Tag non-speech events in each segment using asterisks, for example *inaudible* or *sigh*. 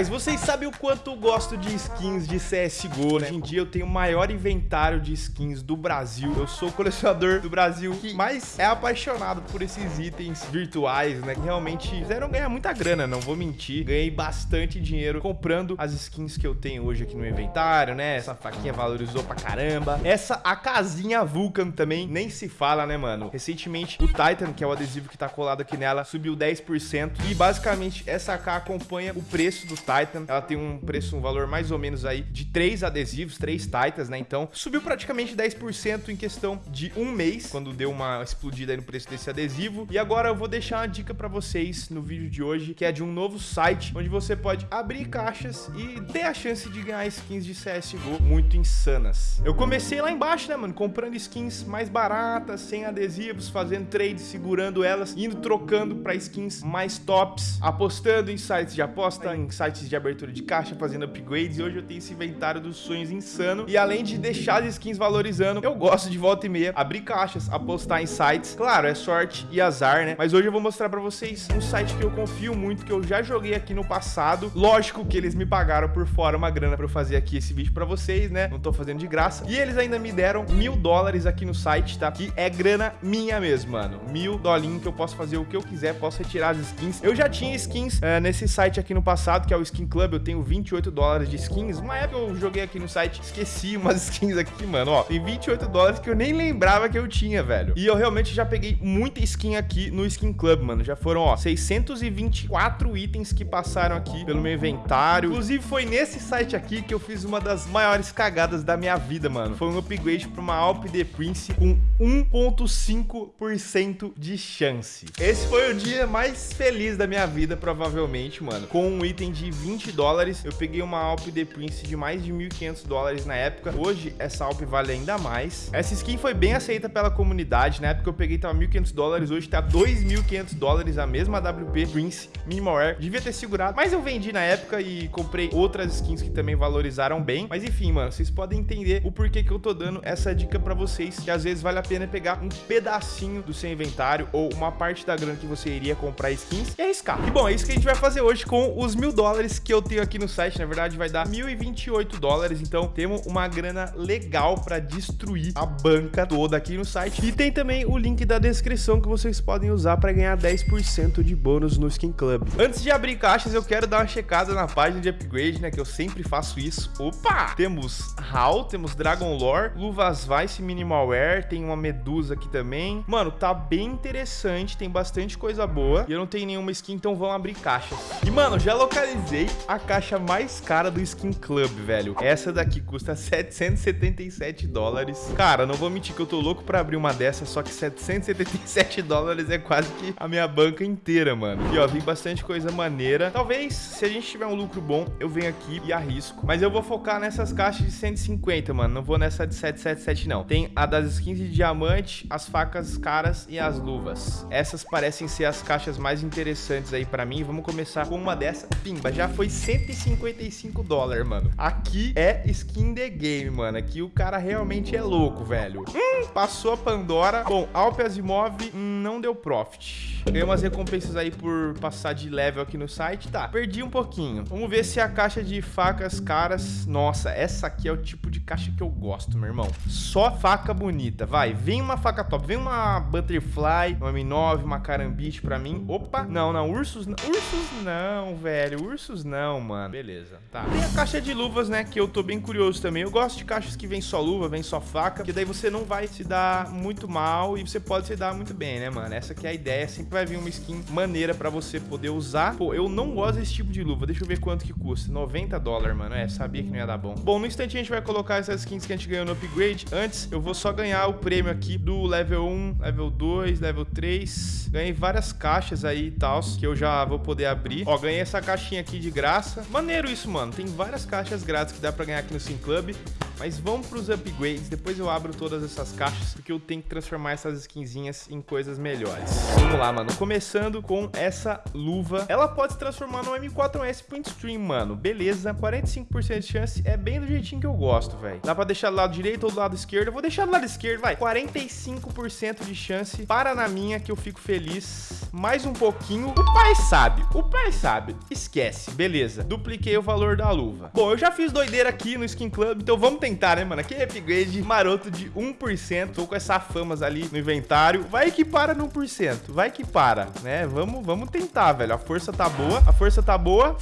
guys, vocês sabem o quanto eu gosto de skins de CSGO, né? Hoje em dia eu tenho o maior inventário de skins do Brasil. Eu sou o colecionador do Brasil que mais é apaixonado por esses itens virtuais, né? Que realmente fizeram ganhar muita grana, não vou mentir. Ganhei bastante dinheiro comprando as skins que eu tenho hoje aqui no inventário, né? Essa faquinha valorizou pra caramba. Essa, a casinha Vulcan também, nem se fala, né, mano? Recentemente, o Titan, que é o adesivo que tá colado aqui nela, subiu 10%. E basicamente, essa AK acompanha o preço do Titan. Ela tem um preço, um valor mais ou menos aí de três adesivos, três Titans, né? Então, subiu praticamente 10% em questão de um mês, quando deu uma explodida aí no preço desse adesivo. E agora eu vou deixar uma dica para vocês no vídeo de hoje, que é de um novo site, onde você pode abrir caixas e ter a chance de ganhar skins de CSGO muito insanas. Eu comecei lá embaixo, né, mano? Comprando skins mais baratas, sem adesivos, fazendo trades, segurando elas, indo trocando para skins mais tops, apostando em sites de aposta, em sites de abertura de caixa, fazendo upgrades. E hoje eu tenho esse inventário dos sonhos insano. E além de deixar as skins valorizando, eu gosto de volta e meia abrir caixas, apostar em sites. Claro, é sorte e azar, né? Mas hoje eu vou mostrar pra vocês um site que eu confio muito, que eu já joguei aqui no passado. Lógico que eles me pagaram por fora uma grana pra eu fazer aqui esse vídeo pra vocês, né? Não tô fazendo de graça. E eles ainda me deram mil dólares aqui no site, tá? Que é grana minha mesmo, mano. Mil dolinhos que eu posso fazer o que eu quiser, posso retirar as skins. Eu já tinha skins é, nesse site aqui no passado passado, que é o Skin Club, eu tenho 28 dólares de skins. Uma época eu joguei aqui no site, esqueci *laughs* umas skins aqui, mano, ó. Tem 28 dólares que eu nem lembrava que eu tinha, velho. E eu realmente já peguei muita skin aqui no Skin Club, mano. Já foram, ó, 624 itens que passaram aqui pelo meu inventário. Inclusive, foi nesse site aqui que eu fiz uma das maiores cagadas da minha vida, mano. Foi um upgrade pra uma Alp The Prince com 1.5% de chance. Esse foi o dia mais feliz da minha vida, provavelmente, mano. Com um item item de 20 dólares. Eu peguei uma Alp The Prince de mais de 1.500 dólares na época. Hoje, essa Alp vale ainda mais. Essa skin foi bem aceita pela comunidade. Na época eu peguei tava 1.500 dólares. Hoje tá 2.500 dólares a mesma WP Prince Minimal Air. Devia ter segurado, mas eu vendi na época e comprei outras skins que também valorizaram bem. Mas enfim, mano, vocês podem entender o porquê que eu tô dando essa dica pra vocês, que às vezes vale a pena pegar um pedacinho do seu inventário ou uma parte da grana que você iria comprar skins e arriscar. E bom, é isso que a gente vai fazer hoje com os mil dólares que eu tenho aqui no site. Na verdade, vai dar 1.028 dólares. Então, temos uma grana legal para destruir a banca toda aqui no site. E tem também o link da descrição que vocês podem usar para ganhar 10% de bônus no Skin Club. Antes de abrir caixas, eu quero dar uma checada na página de upgrade, né? Que eu sempre faço isso. Opa! Temos HAL, temos Dragon Lore, Luvas Vice Minimal Wear, tem uma Medusa aqui também. Mano, tá bem interessante, tem bastante coisa boa. E eu não tenho nenhuma skin, então vamos abrir caixas. E, mano, já localizei a caixa mais cara do Skin Club, velho. Essa daqui custa 777 dólares. Cara, não vou mentir que eu tô louco pra abrir uma dessas, só que 777 *laughs* dólares é quase que a minha banca inteira, mano. E ó, vi bastante coisa maneira. Talvez, se a gente tiver um lucro bom, eu venho aqui e arrisco. Mas eu vou focar nessas caixas de 150, mano. Não vou nessa de 777, não. Tem a das skins de diamante, as facas caras e as luvas. Essas parecem ser as caixas mais interessantes aí pra mim. Vamos começar com uma dessa. Pimba, já foi 155 dólares, mano. Aqui é skin the game, mano. Aqui o cara realmente é louco, velho. Hum, passou a Pandora. Bom, Alpe Asimov hum, não deu profit. Ganhei umas recompensas aí por passar de level aqui no site. Tá, perdi um pouquinho. Vamos ver se a caixa de facas caras... Nossa, essa aqui é o tipo de caixa que eu gosto, meu irmão. Só faca bonita. Vai, vem uma faca top. Vem uma Butterfly, uma M9, uma Carambite pra mim. Opa, não, não. Ursos não. Ursos não, velho. Ursos não, mano. Beleza, tá. Tem a caixa de luvas, né, que eu tô bem curioso também. Eu gosto de caixas que vem só luva, vem só faca, que daí você não vai se dar muito mal e você pode se dar muito bem, né, mano? Essa que é a ideia. Vai vir uma skin maneira pra você poder usar. Pô, eu não gosto desse tipo de luva. Deixa eu ver quanto que custa. 90 dólares, mano. É, sabia que não ia dar bom. Bom, no instante a gente vai colocar essas skins que a gente ganhou no upgrade. Antes, eu vou só ganhar o prêmio aqui do level 1, level 2, level 3. Ganhei várias caixas aí e tal, que eu já vou poder abrir. Ó, ganhei essa caixinha aqui de graça. Maneiro isso, mano. Tem várias caixas grátis que dá pra ganhar aqui no Sim Club. Mas vamos pros upgrades, depois eu abro todas essas caixas, porque eu tenho que transformar essas skinzinhas em coisas melhores. Vamos lá, mano. Começando com essa luva. Ela pode se transformar no M4S Print Stream, mano. Beleza, 45% de chance é bem do jeitinho que eu gosto, velho. Dá pra deixar do lado direito ou do lado esquerdo. Eu vou deixar do lado esquerdo, vai. 45% de chance. Para na minha que eu fico feliz. Mais um pouquinho. O pai sabe. O pai sabe. Esquece. Beleza. Dupliquei o valor da luva. Bom, eu já fiz doideira aqui no Skin Club, então vamos tentar, né, mano? Aquele upgrade maroto de 1%. Tô com essa famas ali no inventário. Vai que para no 1%. Vai que para, né? Vamos, vamos tentar, velho. A força tá boa. A força tá boa.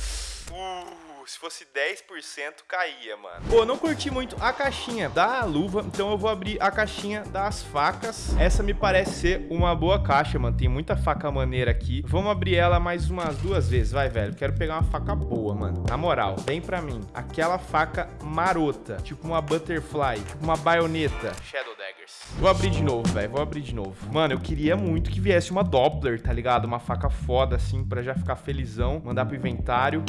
Se fosse 10% caía, mano. Pô, não curti muito a caixinha da luva, então eu vou abrir a caixinha das facas. Essa me parece ser uma boa caixa, mano. Tem muita faca maneira aqui. Vamos abrir ela mais umas duas vezes, vai, velho. Quero pegar uma faca boa, mano. Na moral, vem pra mim. Aquela faca marota, tipo uma butterfly, tipo uma baioneta. Shadow Daggers. Vou abrir de novo, velho. Vou abrir de novo. Mano, eu queria muito que viesse uma Doppler, tá ligado? Uma faca foda, assim, pra já ficar felizão. Mandar pro inventário.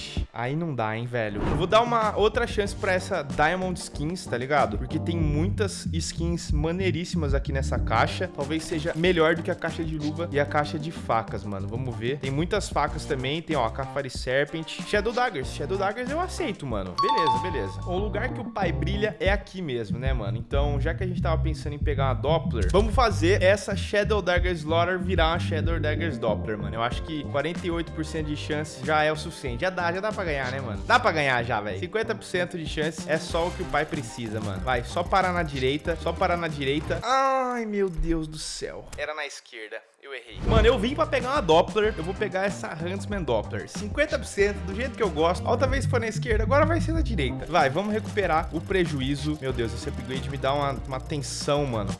Ultraviolet. Aí não dá, hein, velho. Eu vou dar uma outra chance pra essa Diamond Skins, tá ligado? Porque tem muitas skins maneiríssimas aqui nessa caixa. Talvez seja melhor do que a caixa de luva e a caixa de facas, mano. Vamos ver. Tem muitas facas também. Tem, ó, a Cafari Serpent. Shadow Daggers. Shadow Daggers eu aceito, mano. Beleza, beleza. O lugar que o pai brilha é aqui mesmo, né, mano? Então, já que a gente tava pensando em pegar uma Doppler, vamos fazer essa Shadow Daggers Slaughter virar uma Shadow Daggers Doppler, mano. Eu acho que 48% de chance já é o suficiente. Já dá já dá pra ganhar, né, mano? Dá pra ganhar já, velho. 50% de chance é só o que o pai precisa, mano. Vai, só parar na direita, só parar na direita. Ai, meu Deus do céu. Era na esquerda. Eu errei. Mano, eu vim pra pegar uma Doppler. Eu vou pegar essa Huntsman Doppler. 50% do jeito que eu gosto. Outra vez foi na esquerda, agora vai ser na direita. Vai, vamos recuperar o prejuízo. Meu Deus, esse upgrade me dá uma, uma tensão, mano.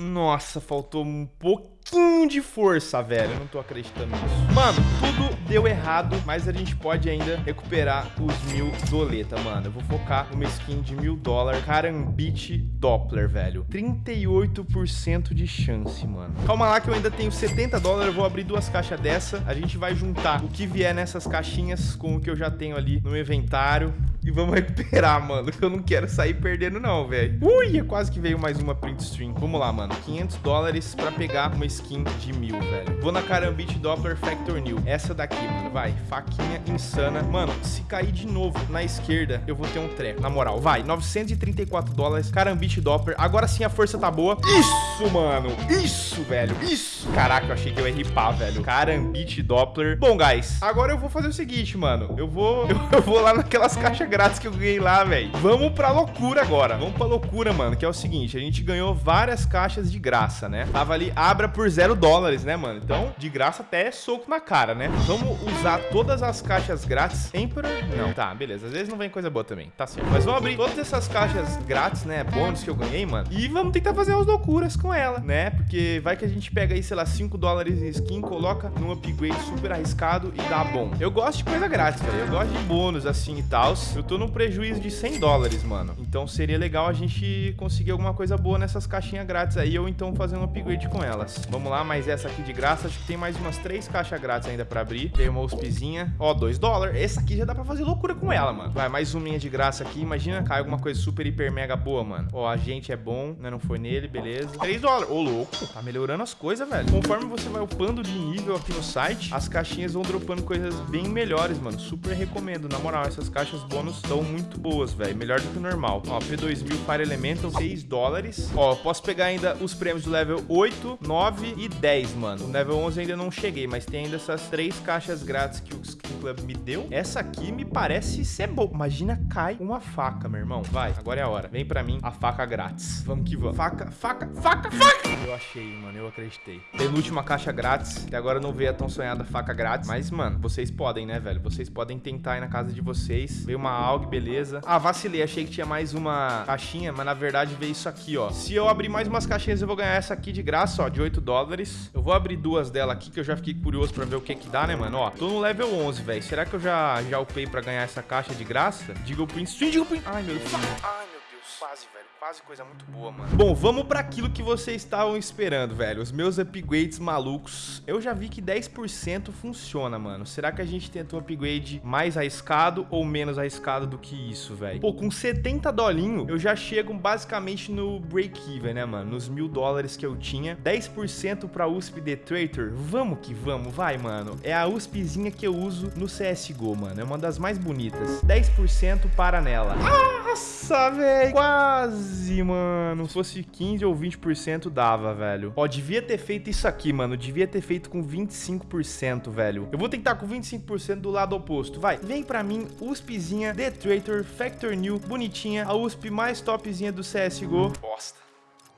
Nossa, faltou um pouquinho de força, velho. Eu não tô acreditando nisso. Mano, tudo deu errado, mas a gente pode ainda recuperar os mil doleta, mano. Eu vou focar numa skin de mil dólares. Karambit Doppler, velho. 38% de chance, mano. Calma lá que eu ainda tenho 70 dólares. Eu vou abrir duas caixas dessa. A gente vai juntar o que vier nessas caixinhas com o que eu já tenho ali no inventário. E vamos recuperar, mano. Que eu não quero sair perdendo, não, velho. Ui, quase que veio mais uma print stream. Vamos lá, mano. 500 dólares pra pegar uma skin de mil, velho. Vou na Karambit Doppler Factor New. Essa daqui, mano. Vai. Faquinha insana. Mano, se cair de novo na esquerda, eu vou ter um treco. Na moral, vai. 934 dólares. Karambit Doppler. Agora sim a força tá boa. Isso, mano. Isso, velho. Isso. Caraca, eu achei que eu ia ripar, velho. Karambit Doppler. Bom, guys, agora eu vou fazer o seguinte, mano. Eu vou, *laughs* eu vou lá naquelas caixas grátis que eu ganhei lá, velho. Vamos pra loucura agora. Vamos pra loucura, mano. Que é o seguinte, a gente ganhou várias caixas de graça, né? Tava ali, abra por zero dólares, né, mano? Então, de graça até é soco na cara, né? Vamos usar todas as caixas grátis. Emperor? Não. Tá, beleza. Às vezes não vem coisa boa também. Tá certo. Mas vamos abrir todas essas caixas grátis, né? Bônus que eu ganhei, mano. E vamos tentar fazer as loucuras com ela, né? Porque vai que a gente pega aí, sei lá, 5 dólares em skin, coloca num upgrade super arriscado e dá bom. Eu gosto de coisa grátis, velho. Eu gosto de bônus assim e tal. Eu tô num prejuízo de 100 dólares, mano. Então seria legal a gente conseguir alguma coisa boa nessas caixinhas grátis aí ou então fazer um upgrade com elas. Vamos lá, mais essa aqui de graça. Acho que tem mais umas três caixas grátis ainda pra abrir. Tem uma USPzinha. Ó, 2 dólares. Essa aqui já dá pra fazer loucura com ela, mano. Vai, mais uma de graça aqui. Imagina cai alguma coisa super, hiper, mega boa, mano. Ó, a gente é bom, né? Não foi nele, beleza. 3 dólares. Ô, louco. Tá melhorando as coisas, velho. Conforme você vai upando de nível aqui no site, as caixinhas vão dropando coisas bem melhores, mano. Super recomendo. Na moral, essas caixas bônus estão muito boas, velho. Melhor do que o normal. Ó, P2000 Fire Elemental, 6 dólares. Ó, posso pegar ainda os prêmios do level 8, 9 e 10, mano. O level 11 ainda não cheguei, mas tem ainda essas três caixas grátis que o Skin Club me deu. Essa aqui me parece ser boa. Imagina, cai uma faca, meu irmão. Vai, agora é a hora. Vem pra mim a faca grátis. Vamos que vamos. Faca, faca, faca, faca! Eu achei, mano. Eu acreditei. Penúltima caixa grátis. Até agora não veio a tão sonhada faca grátis. Mas, mano, vocês podem, né, velho? Vocês podem tentar ir na casa de vocês. Veio uma AUG, beleza. Ah, vacilei. Achei que tinha mais uma caixinha, mas na verdade veio isso aqui, ó. Se eu abrir mais umas caixinhas, eu vou ganhar essa aqui de graça, ó, de 8 dólares. Eu vou abrir duas dela aqui, que eu já fiquei curioso pra ver o que que dá, né, mano? Ó, tô no level 11, velho. Será que eu já, já upei pra ganhar essa caixa de graça? Diga o Prince. Diga o Prince. Ai, meu Deus. Ai, meu Deus. Quase, velho. Quase coisa muito boa, mano. Bom, vamos pra aquilo que vocês estavam esperando, velho. Os meus upgrades malucos. Eu já vi que 10% funciona, mano. Será que a gente tentou um upgrade mais arriscado ou menos arriscado do que isso, velho? Pô, com 70 dolinho, eu já chego basicamente no break-even, né, mano? Nos mil dólares que eu tinha. 10% pra USP The Traitor. Vamos que vamos, vai, mano. É a USPzinha que eu uso no CSGO, mano. É uma das mais bonitas. 10% para nela. Nossa, velho. Quase, mano. Se fosse 15 ou 20% dava, velho. Ó, devia ter feito isso aqui, mano. Devia ter feito com 25%, velho. Eu vou tentar com 25% do lado oposto. Vai, vem pra mim, USPzinha, The Traitor, Factor New, bonitinha. A USP mais topzinha do CSGO. Bosta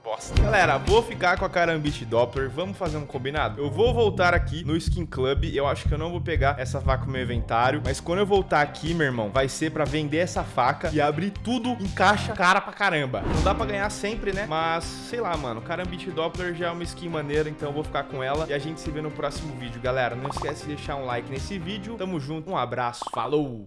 bosta. Galera, vou ficar com a Karambit Doppler. Vamos fazer um combinado? Eu vou voltar aqui no Skin Club. Eu acho que eu não vou pegar essa faca no meu inventário. Mas quando eu voltar aqui, meu irmão, vai ser pra vender essa faca e abrir tudo em caixa cara pra caramba. Não dá pra ganhar sempre, né? Mas, sei lá, mano. Karambit Doppler já é uma skin maneira, então eu vou ficar com ela. E a gente se vê no próximo vídeo, galera. Não esquece de deixar um like nesse vídeo. Tamo junto, um abraço, falou!